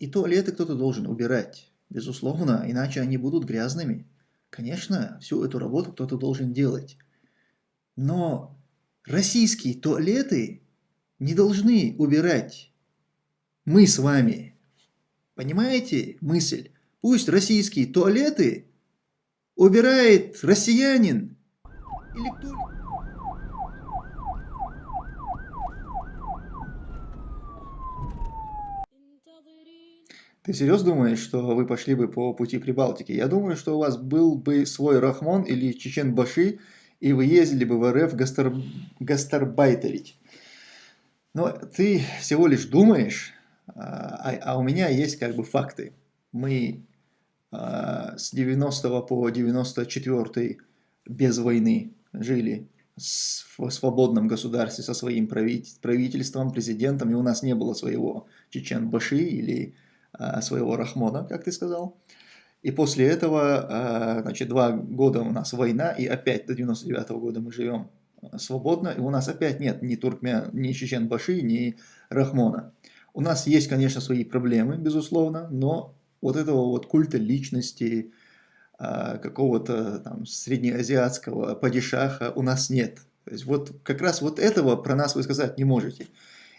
И туалеты кто-то должен убирать, безусловно, иначе они будут грязными. Конечно, всю эту работу кто-то должен делать. Но российские туалеты не должны убирать мы с вами. Понимаете мысль? Пусть российские туалеты убирает россиянин или кто Ты серьезно думаешь, что вы пошли бы по пути Прибалтики? Я думаю, что у вас был бы свой Рахмон или Чечен-Баши, и вы ездили бы в РФ гастар... гастарбайтерить. Но ты всего лишь думаешь, а, а у меня есть как бы факты. Мы а, с 90 по 94 без войны жили в свободном государстве со своим правительством, президентом, и у нас не было своего Чечен-Баши или своего Рахмона, как ты сказал. И после этого, а, значит, два года у нас война, и опять до 99 -го года мы живем свободно, и у нас опять нет ни туркмен, ни чечен-баши, ни рахмона. У нас есть, конечно, свои проблемы, безусловно, но вот этого вот культа личности, какого-то там среднеазиатского падишаха у нас нет. То есть вот как раз вот этого про нас вы сказать не можете.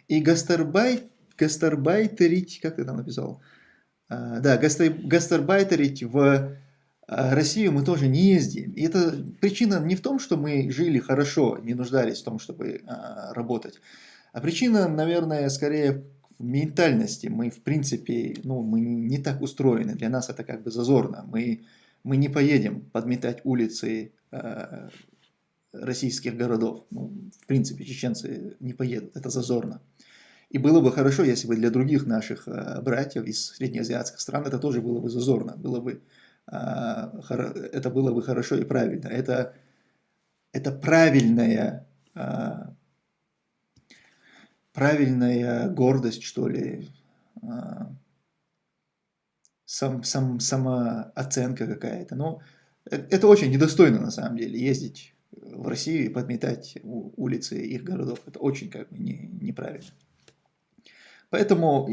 И гастарбайт, гастарбайтерить, как ты там написал? А, да, гастарбайтерить в а Россию мы тоже не ездим. И это причина не в том, что мы жили хорошо, не нуждались в том, чтобы а, работать. А причина, наверное, скорее в ментальности. Мы, в принципе, ну, мы не так устроены. Для нас это как бы зазорно. Мы, мы не поедем подметать улицы российских городов. Ну, в принципе, чеченцы не поедут. Это зазорно. И было бы хорошо, если бы для других наших э, братьев из среднеазиатских стран это тоже было бы зазорно. Было бы а, это было бы хорошо и правильно. Это, это правильная, а, правильная гордость, что ли, сам, сам, самооценка какая-то. Но э, это очень недостойно на самом деле, ездить в Россию и подметать улицы их городов. Это очень как бы не, неправильно. Поэтому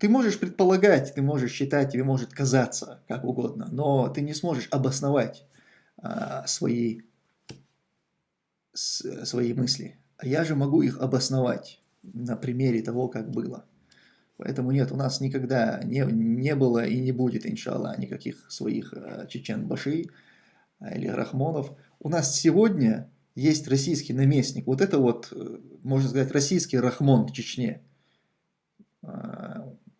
ты можешь предполагать, ты можешь считать, тебе может казаться как угодно, но ты не сможешь обосновать а, свои, с, свои мысли. А я же могу их обосновать на примере того, как было. Поэтому нет, у нас никогда не, не было и не будет, иншаллах, никаких своих а, чечен-баши а, или рахмонов. У нас сегодня есть российский наместник. Вот это вот, э, можно сказать, российский рахмон в Чечне.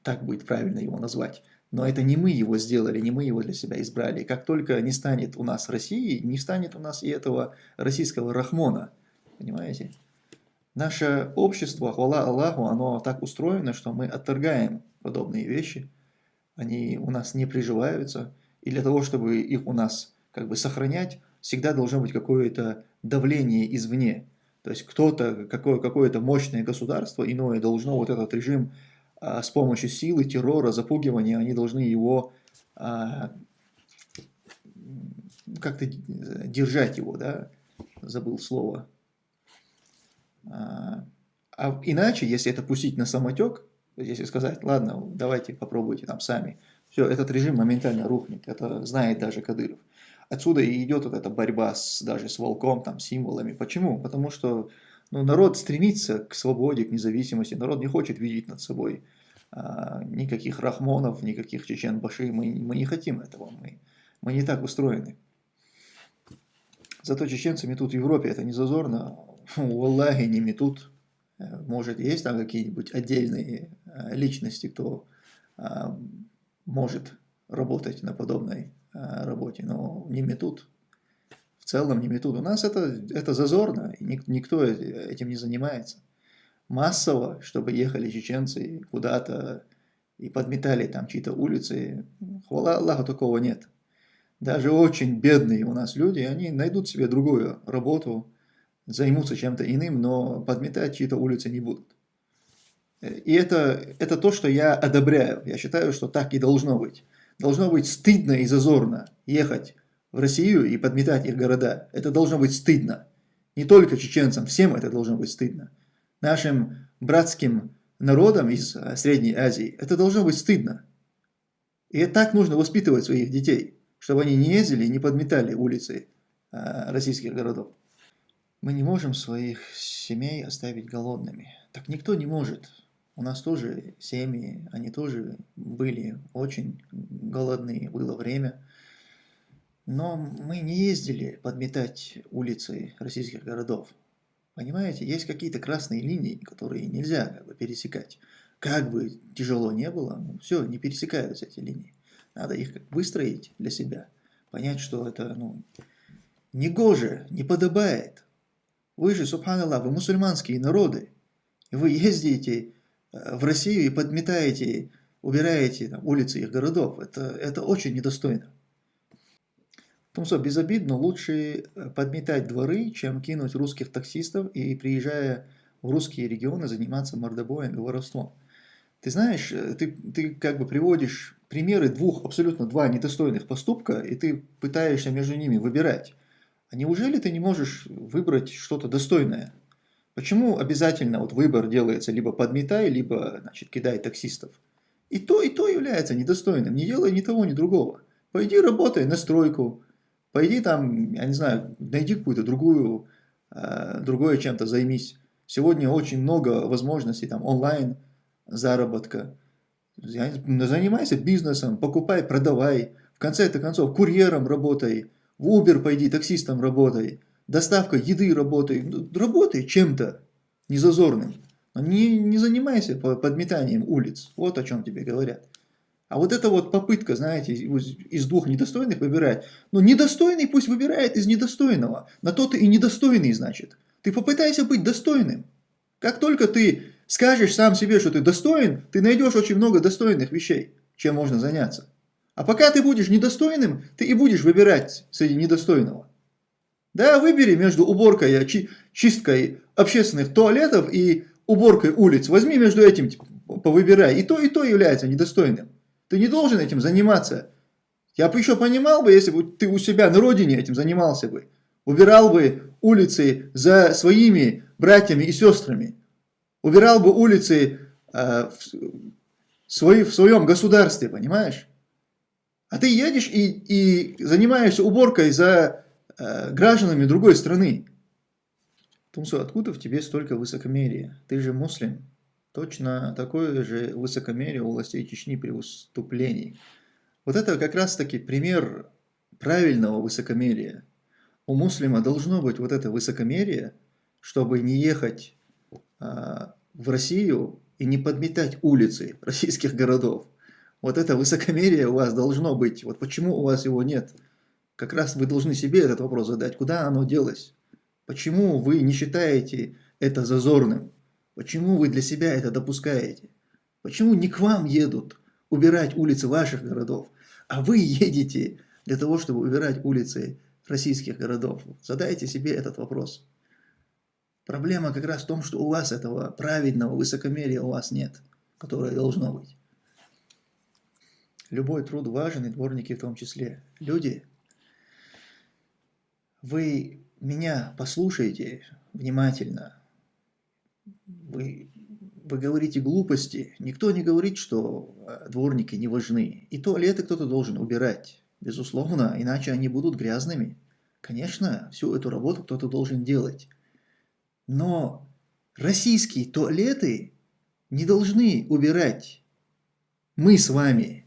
Так будет правильно его назвать. Но это не мы его сделали, не мы его для себя избрали. Как только не станет у нас России, не станет у нас и этого российского Рахмона. Понимаете? Наше общество, хвала Аллаху, оно так устроено, что мы отторгаем подобные вещи. Они у нас не приживаются. И для того, чтобы их у нас как бы сохранять, всегда должно быть какое-то давление извне. То есть кто-то, какое-то какое мощное государство иное должно вот этот режим с помощью силы, террора, запугивания, они должны его а, как-то держать его, да, забыл слово. А, а иначе, если это пустить на самотек, если сказать, ладно, давайте попробуйте там сами, все, этот режим моментально рухнет, это знает даже Кадыров. Отсюда и идет вот эта борьба с, даже с волком, там, символами. Почему? Потому что ну, народ стремится к свободе, к независимости, народ не хочет видеть над собой а, никаких рахмонов, никаких чечен-баши, мы, мы не хотим этого, мы, мы не так устроены. Зато чеченцы метут в Европе, это не зазорно, у Аллахи не метут, э, может есть там какие-нибудь отдельные э, личности, кто а, может работать на подобной а, работе, но не метут целом не метут. У нас это, это зазорно, и никто этим не занимается. Массово, чтобы ехали чеченцы куда-то и подметали там чьи-то улицы, хвала Аллаху, такого нет. Даже очень бедные у нас люди, они найдут себе другую работу, займутся чем-то иным, но подметать чьи-то улицы не будут. И это, это то, что я одобряю. Я считаю, что так и должно быть. Должно быть стыдно и зазорно ехать в Россию и подметать их города. Это должно быть стыдно. Не только чеченцам, всем это должно быть стыдно. Нашим братским народам из э, Средней Азии, это должно быть стыдно. И так нужно воспитывать своих детей, чтобы они не ездили и не подметали улицы э, российских городов. Мы не можем своих семей оставить голодными. Так никто не может. У нас тоже семьи, они тоже были очень голодные, было время. Но мы не ездили подметать улицы российских городов. Понимаете, есть какие-то красные линии, которые нельзя как бы, пересекать. Как бы тяжело не было, ну, все, не пересекаются эти линии. Надо их как выстроить для себя. Понять, что это ну, не гоже, не подобает. Вы же, субханаллах, вы мусульманские народы. Вы ездите э, в Россию и подметаете, убираете там, улицы их городов. Это, это очень недостойно. Тумсо, безобидно, лучше э, подметать дворы, чем кинуть русских таксистов и, приезжая в русские регионы, заниматься мордобоем и воровством. Ты знаешь, э, ты, ты как бы приводишь примеры двух, абсолютно два недостойных поступка, и ты пытаешься между ними выбирать. А неужели ты не можешь выбрать что-то достойное? Почему обязательно вот выбор делается либо подметай, либо значит, кидай таксистов? И то, и то является недостойным. Не делай ни того, ни другого. Пойди работай на стройку, пойди там, я не знаю, найди какую-то другую, э, другое чем-то займись. Сегодня очень много возможностей там онлайн заработка. Занимайся бизнесом, покупай, продавай. В конце концов, курьером работай, в Uber пойди, таксистом работай, доставка еды работай, ну, работай чем-то незазорным. Не, не занимайся подметанием улиц, вот о чем тебе говорят. А вот эта вот попытка, знаете, из двух недостойных выбирать, ну недостойный пусть выбирает из недостойного, на то ты и недостойный, значит. Ты попытайся быть достойным. Как только ты скажешь сам себе, что ты достоин, ты найдешь очень много достойных вещей, чем можно заняться. А пока ты будешь недостойным, ты и будешь выбирать среди недостойного. Да, выбери между уборкой, чи чисткой общественных туалетов и уборкой улиц. Возьми между этим, типа, повыбирай. И то, и то является недостойным. Ты не должен этим заниматься. Я бы еще понимал бы, если бы ты у себя на родине этим занимался бы. Убирал бы улицы за своими братьями и сестрами. Убирал бы улицы э, в, свои, в своем государстве, понимаешь? А ты едешь и, и занимаешься уборкой за э, гражданами другой страны. Тумсу, откуда в тебе столько высокомерия? Ты же муслим. Точно такое же высокомерие у властей Чечни при выступлении. Вот это как раз таки пример правильного высокомерия. У муслима должно быть вот это высокомерие, чтобы не ехать а, в Россию и не подметать улицы российских городов. Вот это высокомерие у вас должно быть. Вот почему у вас его нет? Как раз вы должны себе этот вопрос задать. Куда оно делось? Почему вы не считаете это зазорным? Почему вы для себя это допускаете? Почему не к вам едут убирать улицы ваших городов, а вы едете для того, чтобы убирать улицы российских городов? Задайте себе этот вопрос. Проблема как раз в том, что у вас этого праведного высокомерия у вас нет, которое должно быть. Любой труд важен, и дворники в том числе. Люди, вы меня послушайте внимательно. Вы, вы говорите глупости. Никто не говорит, что э, дворники не важны. И туалеты кто-то должен убирать. Безусловно, иначе они будут грязными. Конечно, всю эту работу кто-то должен делать. Но российские туалеты не должны убирать мы с вами.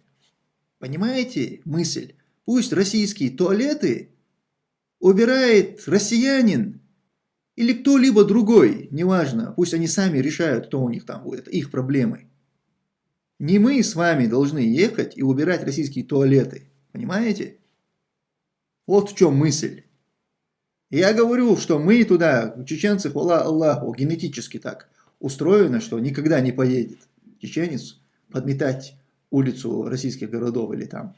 Понимаете мысль? Пусть российские туалеты убирает россиянин или кто-либо другой, неважно, пусть они сами решают, кто у них там будет, их проблемы. Не мы с вами должны ехать и убирать российские туалеты, понимаете? Вот в чем мысль. Я говорю, что мы туда, чеченцы, хвала Аллаху, генетически так устроено, что никогда не поедет чеченец подметать улицу российских городов или там,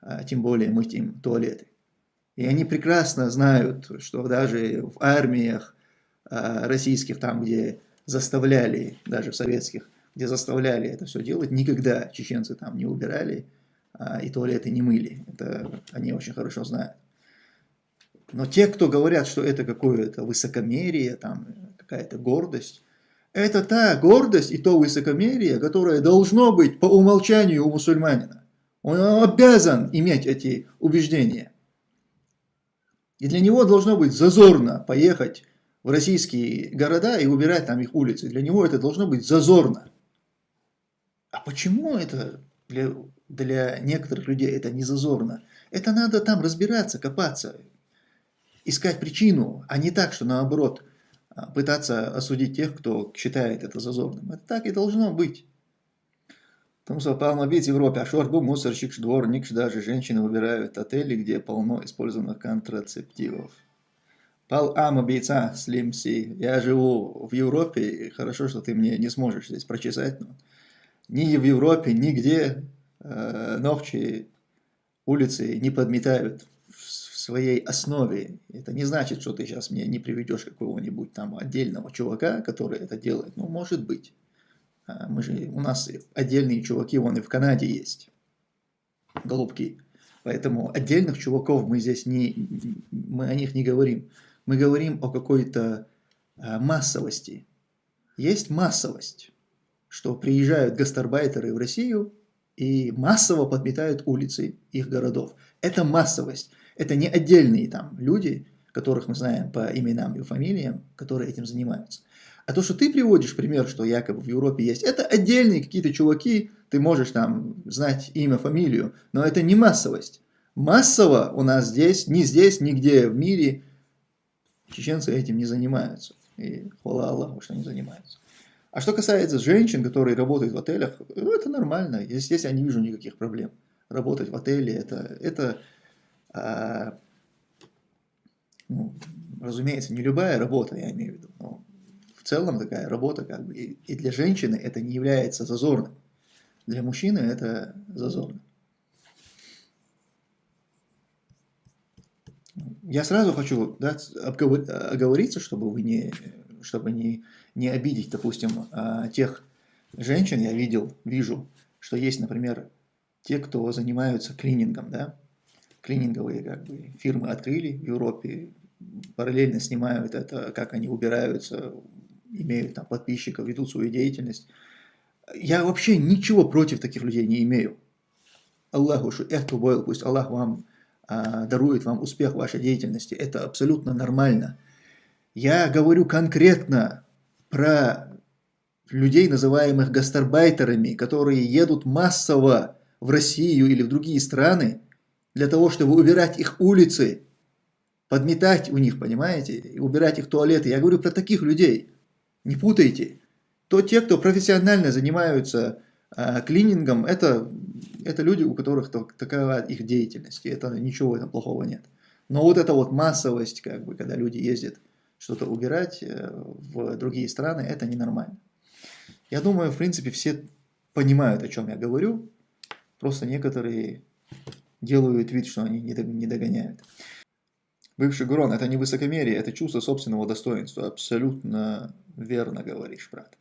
а, тем более мыть им туалеты. И они прекрасно знают, что даже в армиях российских, там, где заставляли, даже в советских, где заставляли это все делать, никогда чеченцы там не убирали а, и туалеты не мыли. Это они очень хорошо знают. Но те, кто говорят, что это какое-то высокомерие, там какая-то гордость, Это та гордость и то высокомерие, которое должно быть по умолчанию у мусульманина. Он обязан иметь эти убеждения. И для него должно быть зазорно поехать в российские города и убирать там их улицы. Для него это должно быть зазорно. А почему это для, для некоторых людей это не зазорно? Это надо там разбираться, копаться, искать причину, а не так, что наоборот а, пытаться осудить тех, кто считает это зазорным. Это так и должно быть. Потому что полно бить в Европе, а шорбу, мусорщик, дворник, даже женщины выбирают отели, где полно использованных контрацептивов. Пал ама бейца слимси. Я живу в Европе, и хорошо, что ты мне не сможешь здесь прочесать. Но ни в Европе, нигде э, ногчи улицы не подметают в своей основе. Это не значит, что ты сейчас мне не приведешь какого-нибудь там отдельного чувака, который это делает. Ну, может быть. А, мы же, у нас отдельные чуваки, вон и в Канаде есть, голубки. Поэтому отдельных чуваков мы здесь не, мы о них не говорим. Мы говорим о какой-то а, массовости. Есть массовость, что приезжают гастарбайтеры в Россию и массово подметают улицы их городов. Это массовость. Это не отдельные там люди, которых мы знаем по именам и фамилиям, которые этим занимаются. А то, что ты приводишь пример, что якобы в Европе есть, это отдельные какие-то чуваки, ты можешь там знать имя, фамилию, но это не массовость. Массово у нас здесь, ни здесь, нигде в мире чеченцы этим не занимаются. И хвала Аллаху, что не занимаются. А что касается женщин, которые работают в отелях, ну, это нормально. Здесь, я не вижу никаких проблем. Работать в отеле, это, это а, ну, разумеется, не любая работа, я имею в виду, но в целом такая работа, как бы, и для женщины это не является зазорным. Для мужчины это зазорно. Я сразу хочу да, оговориться, чтобы вы не, чтобы не, не обидеть, допустим, а, тех женщин, я видел, вижу, что есть, например, те, кто занимаются клинингом, да, клининговые как бы, фирмы открыли в Европе, параллельно снимают это, как они убираются имеют там подписчиков, ведут свою деятельность. Я вообще ничего против таких людей не имею. Аллаху эхту бойл, пусть Аллах вам дарует вам успех вашей деятельности. Это абсолютно нормально. Я говорю конкретно про людей, называемых гастарбайтерами, которые едут массово в Россию или в другие страны для того, чтобы убирать их улицы, подметать у них, понимаете, и убирать их туалеты. Я говорю про таких людей. Не путайте. То те, кто профессионально занимаются э, клинингом, это, это люди, у которых такова их деятельность. И это ничего в этом плохого нет. Но вот эта вот массовость, как бы, когда люди ездят что-то убирать э, в другие страны, это ненормально. Я думаю, в принципе, все понимают, о чем я говорю. Просто некоторые делают вид, что они не догоняют. Бывший Гурон – это не высокомерие, это чувство собственного достоинства. Абсолютно верно говоришь, брат.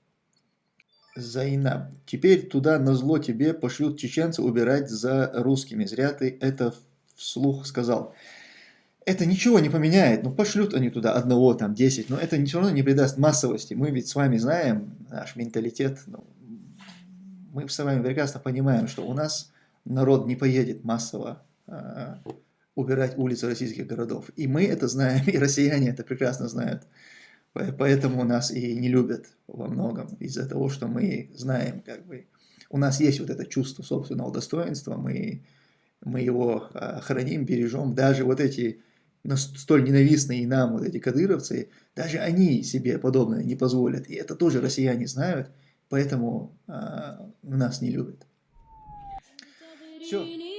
Зайнаб. Теперь туда на зло тебе пошлют чеченцы убирать за русскими. Зря ты это вслух сказал. Это ничего не поменяет. Ну, пошлют они туда одного, там, десять. Но это все равно не придаст массовости. Мы ведь с вами знаем наш менталитет. Ну, мы с вами прекрасно понимаем, что у нас народ не поедет массово а, убирать улицы российских городов. И мы это знаем, и россияне это прекрасно знают. Поэтому нас и не любят во многом, из-за того, что мы знаем, как бы, у нас есть вот это чувство собственного достоинства, мы, мы его а, храним, бережем, даже вот эти столь ненавистные нам вот эти кадыровцы, даже они себе подобное не позволят, и это тоже россияне знают, поэтому а, нас не любят. Все.